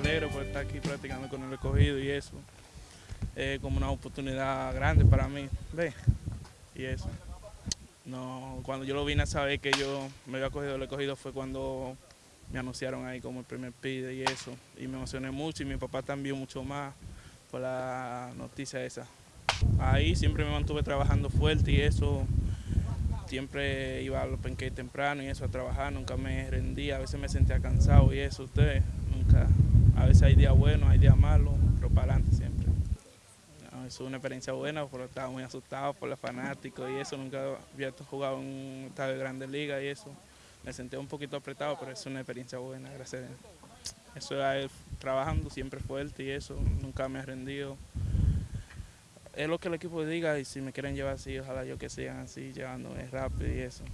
alegro por estar aquí practicando con el escogido y eso. Es como una oportunidad grande para mí, ¿ves? Y eso. No, cuando yo lo vine a saber que yo me había cogido el escogido fue cuando me anunciaron ahí como el primer pide y eso. Y me emocioné mucho y mi papá también mucho más por la noticia esa. Ahí siempre me mantuve trabajando fuerte y eso. Siempre iba a los penquetes temprano y eso a trabajar, nunca me rendía, a veces me sentía cansado y eso, ustedes, A veces hay días buenos, hay días malos, pero para adelante siempre. No, es una experiencia buena, pero estaba muy asustado por los fanáticos y eso, nunca había jugado en un estadio de Grandes Ligas y eso. Me sentía un poquito apretado, pero es una experiencia buena, gracias a Dios. Eso es trabajando siempre fuerte y eso, nunca me he rendido es lo que el equipo diga y si me quieren llevar así, ojalá yo que sigan así, llevándome rápido y eso.